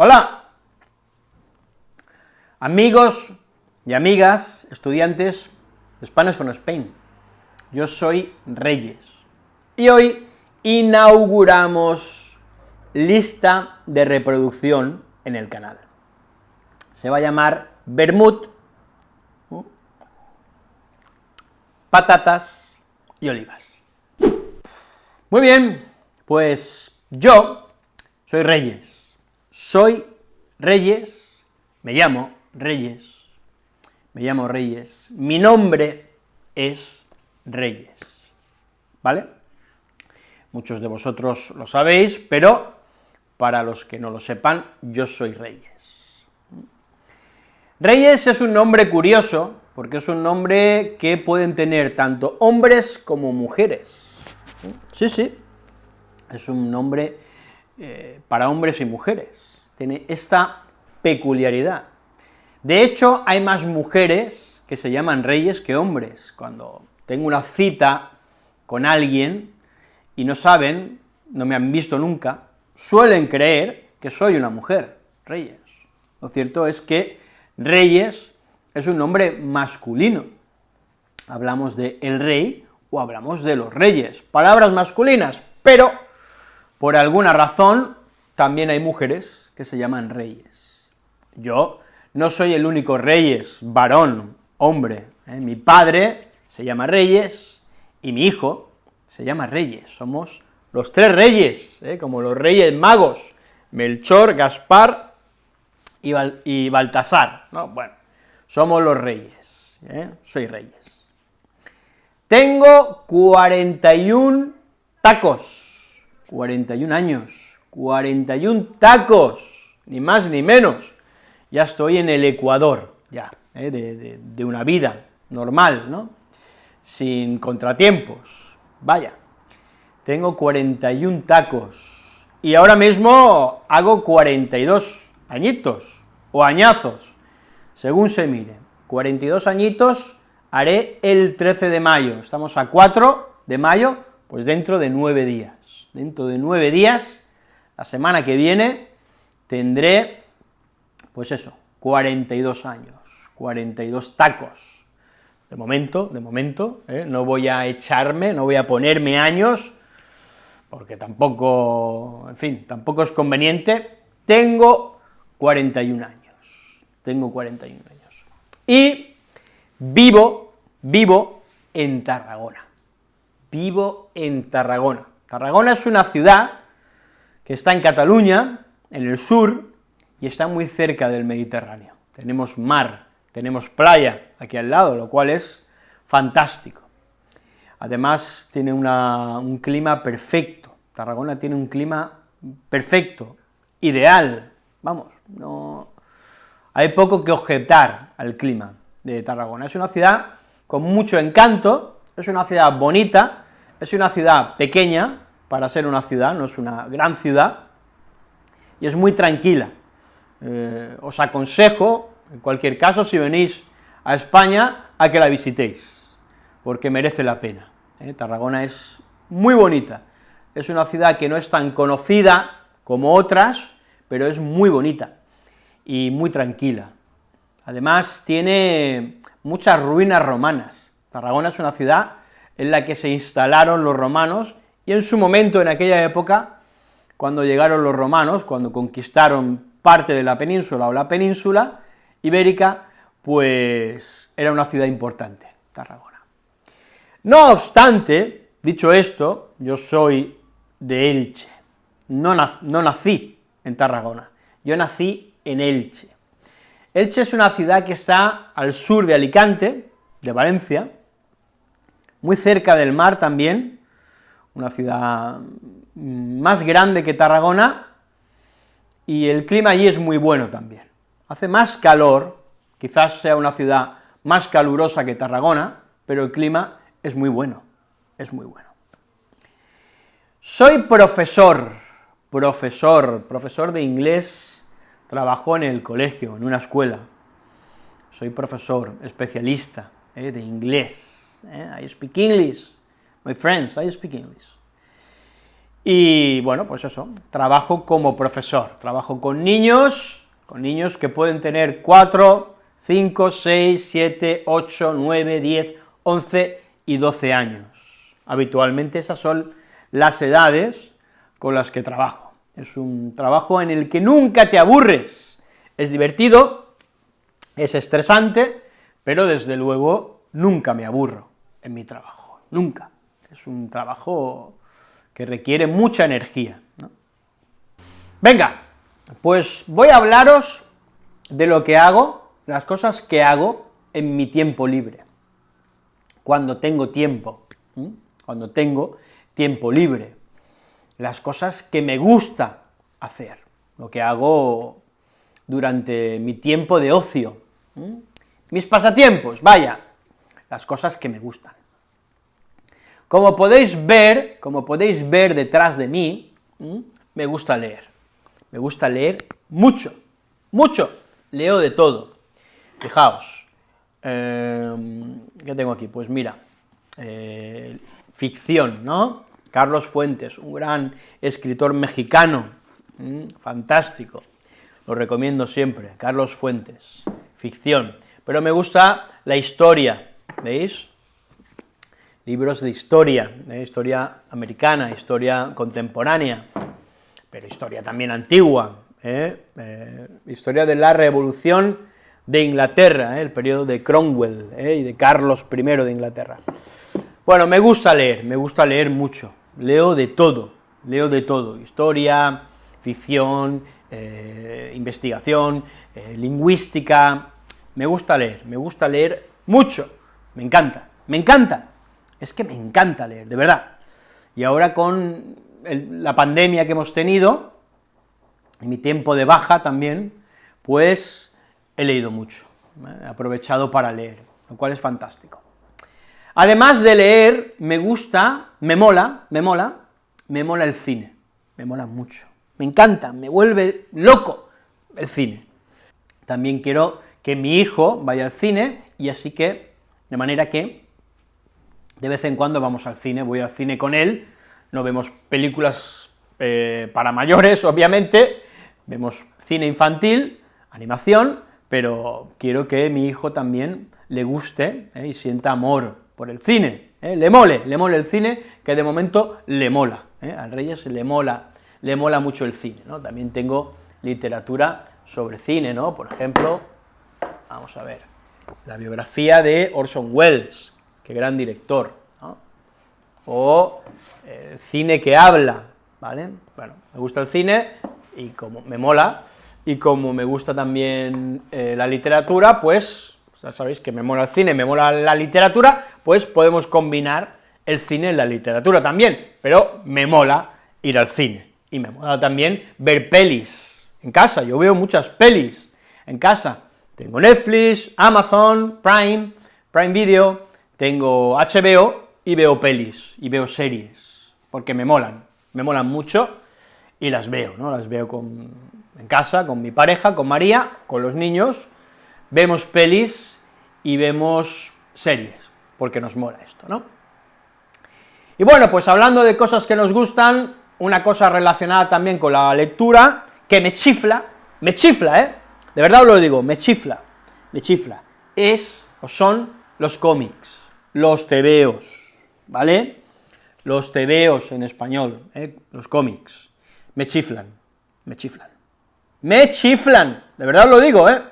Hola, amigos y amigas, estudiantes de Spanish from Spain. Yo soy Reyes, y hoy inauguramos lista de reproducción en el canal. Se va a llamar Bermud, patatas y olivas. Muy bien, pues yo soy Reyes, soy Reyes, me llamo Reyes, me llamo Reyes, mi nombre es Reyes, ¿vale? Muchos de vosotros lo sabéis, pero para los que no lo sepan, yo soy Reyes. Reyes es un nombre curioso, porque es un nombre que pueden tener tanto hombres como mujeres. Sí, sí, es un nombre eh, para hombres y mujeres, tiene esta peculiaridad. De hecho, hay más mujeres que se llaman reyes que hombres. Cuando tengo una cita con alguien y no saben, no me han visto nunca, suelen creer que soy una mujer, reyes. Lo cierto es que reyes es un nombre masculino. Hablamos de el rey o hablamos de los reyes, palabras masculinas, pero por alguna razón también hay mujeres que se llaman reyes. Yo no soy el único reyes, varón, hombre, ¿eh? mi padre se llama Reyes y mi hijo se llama Reyes, somos los tres reyes, ¿eh? como los reyes magos, Melchor, Gaspar y, Baltasar, ¿no? Bueno, somos los reyes, ¿eh? soy reyes. Tengo 41 tacos, 41 años, 41 tacos, ni más ni menos, ya estoy en el ecuador, ya, ¿eh? de, una vida normal, ¿no?, sin contratiempos, vaya, tengo 41 tacos, y ahora mismo hago 42 añitos, o añazos, según se mire, 42 añitos haré el 13 de mayo, estamos a 4 de mayo, pues dentro de 9 días, dentro de 9 días, la semana que viene, tendré, pues eso, 42 años, 42 tacos, de momento, de momento, ¿eh? no voy a echarme, no voy a ponerme años, porque tampoco, en fin, tampoco es conveniente, tengo 41 años tengo 41 años. Y vivo, vivo en Tarragona, vivo en Tarragona. Tarragona es una ciudad que está en Cataluña, en el sur, y está muy cerca del Mediterráneo. Tenemos mar, tenemos playa aquí al lado, lo cual es fantástico. Además, tiene un clima perfecto, Tarragona tiene un clima perfecto, ideal, vamos, no, hay poco que objetar al clima de Tarragona. Es una ciudad con mucho encanto, es una ciudad bonita, es una ciudad pequeña, para ser una ciudad, no es una gran ciudad, y es muy tranquila. Eh, os aconsejo, en cualquier caso, si venís a España, a que la visitéis, porque merece la pena. ¿eh? Tarragona es muy bonita, es una ciudad que no es tan conocida como otras, pero es muy bonita y muy tranquila. Además, tiene muchas ruinas romanas. Tarragona es una ciudad en la que se instalaron los romanos, y en su momento, en aquella época, cuando llegaron los romanos, cuando conquistaron parte de la península o la península ibérica, pues era una ciudad importante, Tarragona. No obstante, dicho esto, yo soy de Elche, no, no nací en Tarragona, yo nací en Elche. Elche es una ciudad que está al sur de Alicante, de Valencia, muy cerca del mar también, una ciudad más grande que Tarragona, y el clima allí es muy bueno también. Hace más calor, quizás sea una ciudad más calurosa que Tarragona, pero el clima es muy bueno, es muy bueno. Soy profesor, profesor, profesor de inglés Trabajo en el colegio, en una escuela. Soy profesor, especialista eh, de inglés. Eh. I speak English. My friends, I speak English. y bueno, pues eso, trabajo como profesor, trabajo con niños, con niños que pueden tener 4, 5, 6, 7, 8, 9, 10, 11 y 12 años. Habitualmente esas son las edades con las que trabajo. Es un trabajo en el que nunca te aburres, es divertido, es estresante, pero desde luego nunca me aburro mi trabajo, nunca. Es un trabajo que requiere mucha energía. Venga, pues voy a hablaros de lo que hago, las cosas que hago en mi tiempo libre, cuando tengo tiempo, cuando tengo tiempo libre, las cosas que me gusta hacer, lo que hago durante mi tiempo de ocio, mis pasatiempos, vaya, las cosas que me gustan. Como podéis ver, como podéis ver detrás de mí, me gusta leer, me gusta leer mucho, mucho, leo de todo. Fijaos, em, ¿qué tengo aquí? Pues mira, eh, ficción, ¿no? Carlos Fuentes, un gran escritor mexicano, fantástico, lo recomiendo siempre, Carlos Fuentes, ficción, pero me gusta la historia, ¿veis? Libros de historia, ¿eh? historia americana, historia contemporánea, pero historia también antigua, ¿eh? Eh, historia de la revolución de Inglaterra, el periodo de Cromwell y de Carlos I de Inglaterra. Bueno, me gusta leer, me gusta leer mucho, leo de todo, leo de todo, historia, ficción, investigación, lingüística, me gusta leer, me gusta leer mucho, me encanta, me encanta, es que me encanta leer, de verdad. Y ahora con la pandemia que hemos tenido, en mi tiempo de baja también, pues he leído mucho, he aprovechado para leer, lo cual es fantástico. Además de leer, me gusta, me mola, me mola, me mola el cine, me mola mucho, me encanta, me vuelve loco el cine. También quiero que mi hijo vaya al cine, y así que, de manera que, de vez en cuando vamos al cine, voy al cine con él, no vemos películas eh, para mayores, obviamente, vemos cine infantil, animación, pero quiero que mi hijo también le guste eh, y sienta amor por el cine, ¿eh? le mole, le mole el cine, que de momento le mola, al Reyes le mola, le mola mucho el cine. También tengo literatura sobre cine, ¿no? Por ejemplo, vamos a ver, la biografía de Orson Welles, qué gran director. O el cine que habla, ¿vale? Bueno, me gusta el cine y como me mola, y como me gusta también eh, la literatura, pues ya sabéis que me mola el cine, me mola la literatura, pues podemos combinar el cine y la literatura también, pero me mola ir al cine, y me mola también ver pelis en casa, yo veo muchas pelis en casa, tengo Netflix, Amazon, Prime, Prime Video, tengo HBO y veo pelis, y veo series, porque me molan, me molan mucho, y las veo, ¿no?, las veo con, en casa, con mi pareja, con María, con los niños, vemos pelis y vemos series, porque nos mola esto, ¿no? Y bueno, pues hablando de cosas que nos gustan, una cosa relacionada también con la lectura, que me chifla, me chifla, ¿eh? De verdad os lo digo, me chifla, me chifla, es, o son, los cómics, los tebeos, ¿vale? Los tebeos en español, ¿eh? los cómics, me chiflan, me chiflan, me chiflan, de verdad lo digo, ¿eh?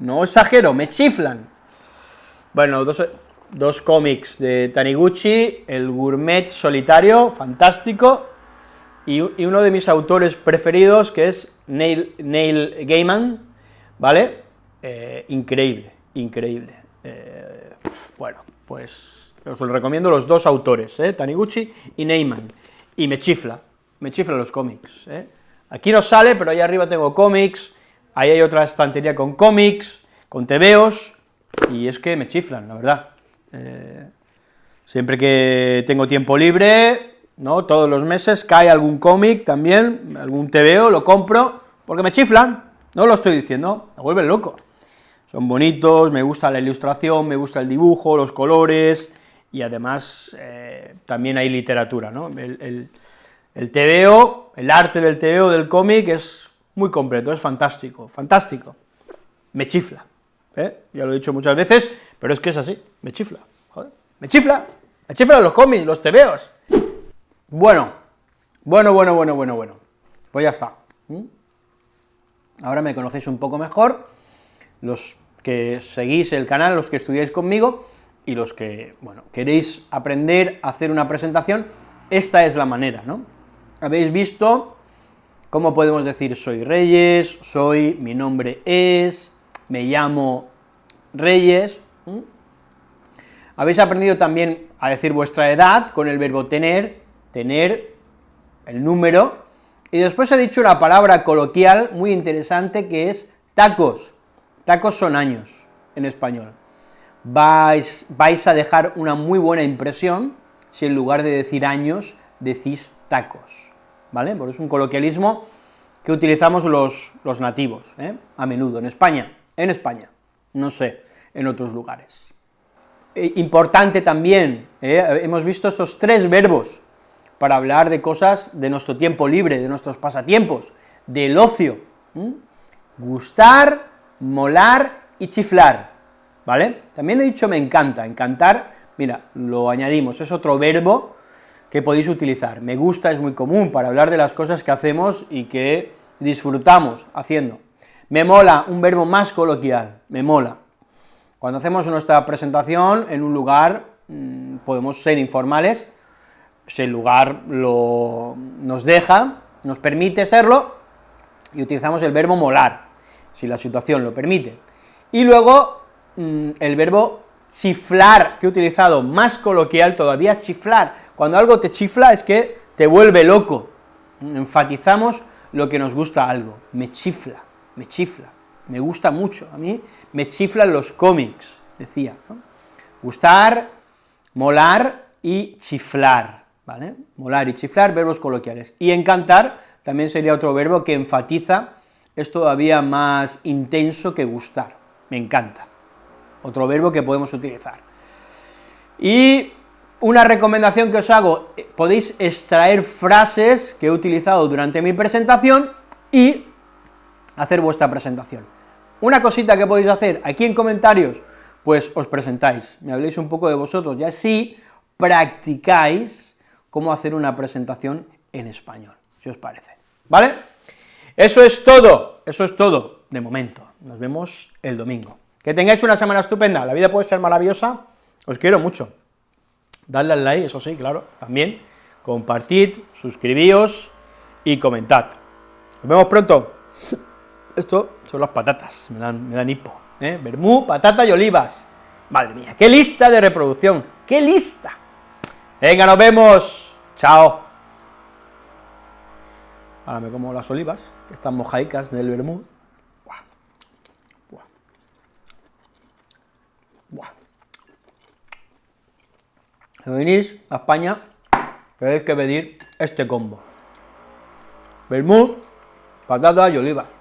no exagero, me chiflan. Bueno, dos, cómics de Taniguchi, el Gourmet Solitario, fantástico, y, uno de mis autores preferidos, que es Neil, Neil Gaiman, ¿vale? Eh, increíble, increíble. Eh, bueno, pues os lo recomiendo los dos autores, ¿eh? Taniguchi y Neyman, y me chifla, me chifla los cómics, ¿eh? Aquí no sale, pero ahí arriba tengo cómics, ahí hay otra estantería con cómics, con tebeos, y es que me chiflan, la verdad. Eh, siempre que tengo tiempo libre, ¿no?, todos los meses cae algún cómic también, algún tebeo, lo compro, porque me chiflan, no lo estoy diciendo, me vuelven loco. Son bonitos, me gusta la ilustración, me gusta el dibujo, los colores, y además eh, también hay literatura, ¿no?, el, El TVO, el arte del TVO del cómic es muy completo, es fantástico, fantástico. Me chifla, ¿eh? ya lo he dicho muchas veces, pero es que es así, me chifla, joder, me chifla, me chiflan los cómics, los TVOs. Bueno, bueno, bueno, bueno, bueno, bueno, pues ya está. Ahora me conocéis un poco mejor, los que seguís el canal, los que estudiáis conmigo, y los que, bueno, queréis aprender a hacer una presentación, esta es la manera, ¿no? Habéis visto cómo podemos decir soy Reyes, soy, mi nombre es, me llamo Reyes, Habéis aprendido también a decir vuestra edad con el verbo tener, tener, el número, y después he dicho una palabra coloquial muy interesante que es tacos, tacos son años en español, vais, vais a dejar una muy buena impresión si en lugar de decir años, decís tacos, ¿vale? Porque es un coloquialismo que utilizamos los, los nativos, ¿eh? a menudo, en España, en España, no sé, en otros lugares. E importante también, ¿eh? hemos visto estos tres verbos para hablar de cosas de nuestro tiempo libre, de nuestros pasatiempos, del ocio, gustar, molar y chiflar, ¿vale? También he dicho me encanta, encantar, mira, lo añadimos, es otro verbo que podéis utilizar. Me gusta es muy común para hablar de las cosas que hacemos y que disfrutamos haciendo. Me mola, un verbo más coloquial, me mola. Cuando hacemos nuestra presentación en un lugar, mm, podemos ser informales, si el lugar lo, nos deja, nos permite serlo, y utilizamos el verbo molar, si la situación lo permite. Y luego, mm, el verbo chiflar, que he utilizado más coloquial todavía, chiflar. Cuando algo te chifla es que te vuelve loco. Enfatizamos lo que nos gusta algo, me chifla, me chifla, me gusta mucho, a mí me chiflan los cómics, decía, Gustar, molar y chiflar, ¿vale? Molar y chiflar, verbos coloquiales. Y encantar también sería otro verbo que enfatiza, es todavía más intenso que gustar, me encanta otro verbo que podemos utilizar. Y una recomendación que os hago, eh, podéis extraer frases que he utilizado durante mi presentación y hacer vuestra presentación. Una cosita que podéis hacer aquí en comentarios, pues os presentáis, me habléis un poco de vosotros, y así practicáis cómo hacer una presentación en español, si os parece, ¿vale? Eso es todo, eso es todo, de momento, nos vemos el domingo. Que tengáis una semana estupenda, la vida puede ser maravillosa, os quiero mucho. Dadle al like, eso sí, claro, también, compartid, suscribíos y comentad. Nos vemos pronto. Esto son las patatas, me dan, me dan hipo, ¿eh? Bermú, patata y olivas. Madre mía, qué lista de reproducción, qué lista. Venga, nos vemos, chao. Ahora me como las olivas, que están mojaicas del vermú. Si venís a España, tenéis que pedir este combo. Bermud, patata y olivas.